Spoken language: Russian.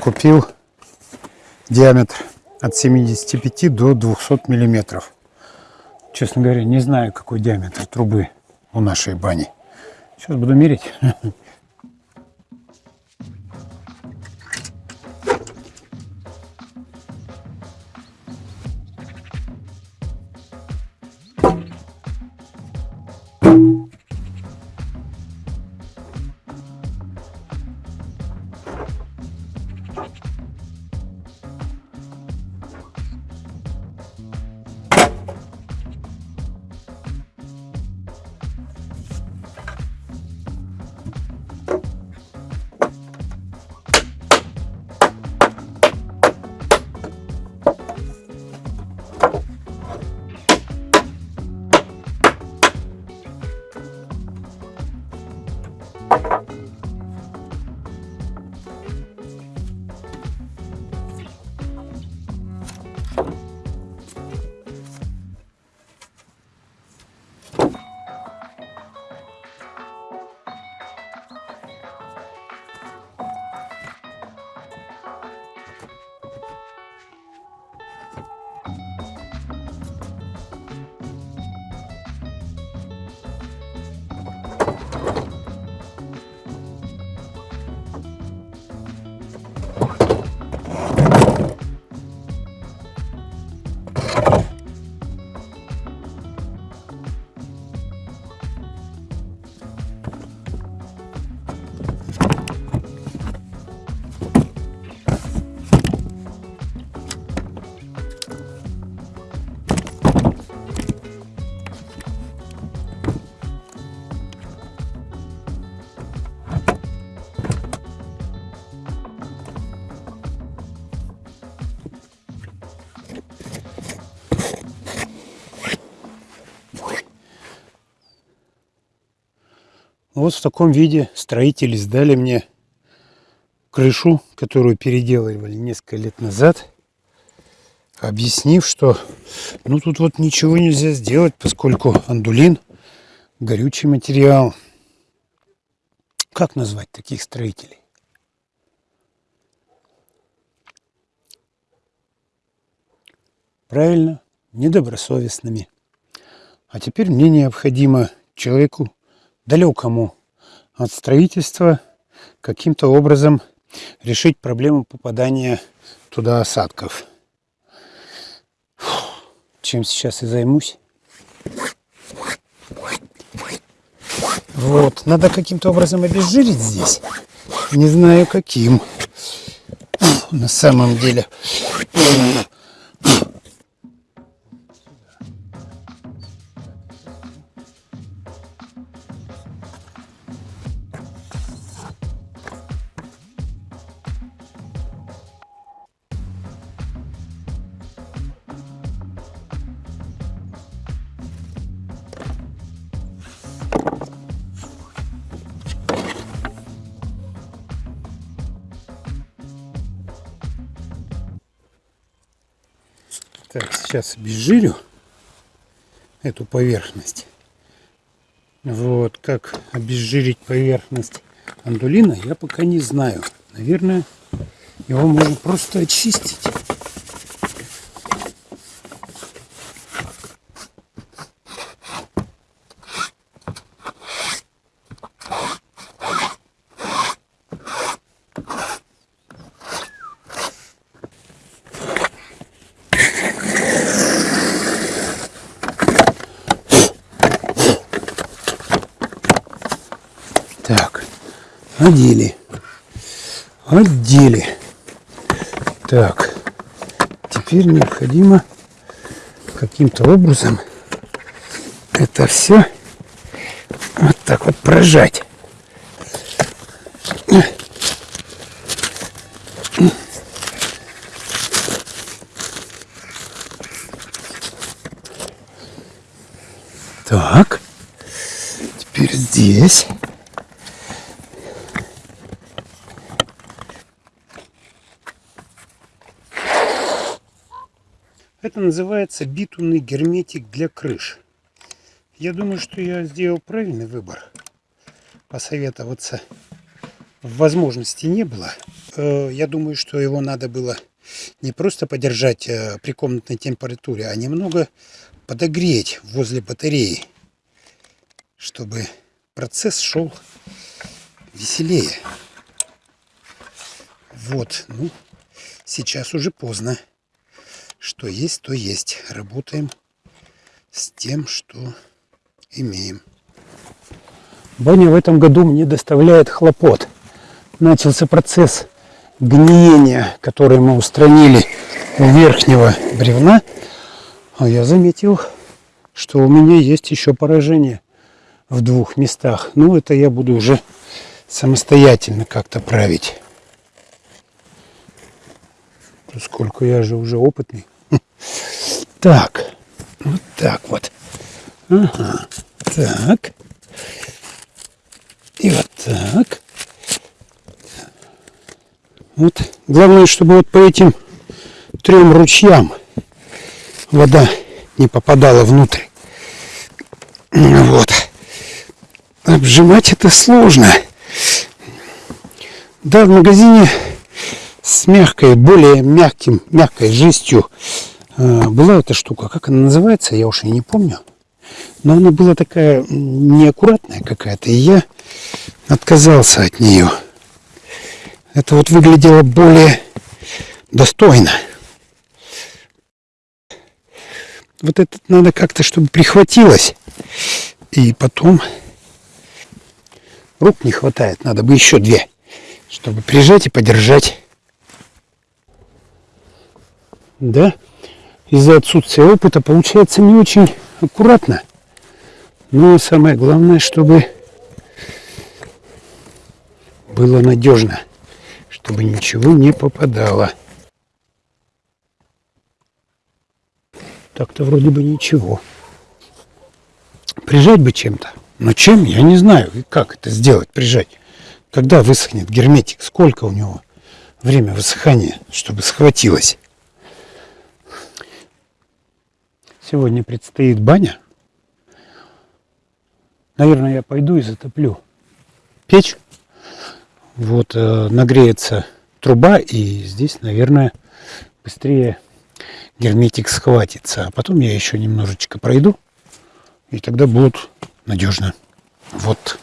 купил диаметр от 75 до 200 миллиметров. Честно говоря, не знаю, какой диаметр трубы у нашей бани. Сейчас буду мерить. Вот в таком виде строители сдали мне крышу, которую переделывали несколько лет назад, объяснив, что ну тут вот ничего нельзя сделать, поскольку андулин горючий материал. Как назвать таких строителей? Правильно, недобросовестными. А теперь мне необходимо человеку далекому от строительства каким-то образом решить проблему попадания туда осадков. Чем сейчас и займусь. Вот, надо каким-то образом обезжирить здесь. Не знаю каким. На самом деле. Сейчас обезжирю эту поверхность. Вот, как обезжирить поверхность андулина, я пока не знаю. Наверное, его можно просто очистить. Так, одели. Одели. Так, теперь необходимо каким-то образом это все вот так вот прожать. Так, теперь здесь. Это называется битумный герметик для крыш. Я думаю, что я сделал правильный выбор. Посоветоваться возможности не было. э, я думаю, что его надо было не просто подержать э, при комнатной температуре, а немного подогреть возле батареи, чтобы процесс шел веселее. Вот, ну, сейчас уже поздно. Что есть, то есть. Работаем с тем, что имеем. Баня в этом году мне доставляет хлопот. Начался процесс гниения, который мы устранили у верхнего бревна. А я заметил, что у меня есть еще поражение в двух местах. Ну, это я буду уже самостоятельно как-то править. Сколько я же уже опытный. Так, вот так вот. Ага, так. И вот так. Вот. Главное, чтобы вот по этим трем ручьям вода не попадала внутрь. Вот. Обжимать это сложно. Да, в магазине с мягкой, более мягким, мягкой жестью э, была эта штука. Как она называется, я уж и не помню. Но она была такая неаккуратная какая-то, и я отказался от нее. Это вот выглядело более достойно. Вот это надо как-то, чтобы прихватилось. И потом рук не хватает. Надо бы еще две, чтобы прижать и подержать. Да, из-за отсутствия опыта получается не очень аккуратно. Но самое главное, чтобы было надежно, чтобы ничего не попадало. Так-то вроде бы ничего. Прижать бы чем-то. Но чем, я не знаю. И как это сделать, прижать? Когда высохнет герметик? Сколько у него время высыхания, чтобы схватилось? Сегодня предстоит баня. Наверное, я пойду и затоплю печь. Вот э, нагреется труба, и здесь, наверное, быстрее герметик схватится. А потом я еще немножечко пройду, и тогда будет надежно. Вот.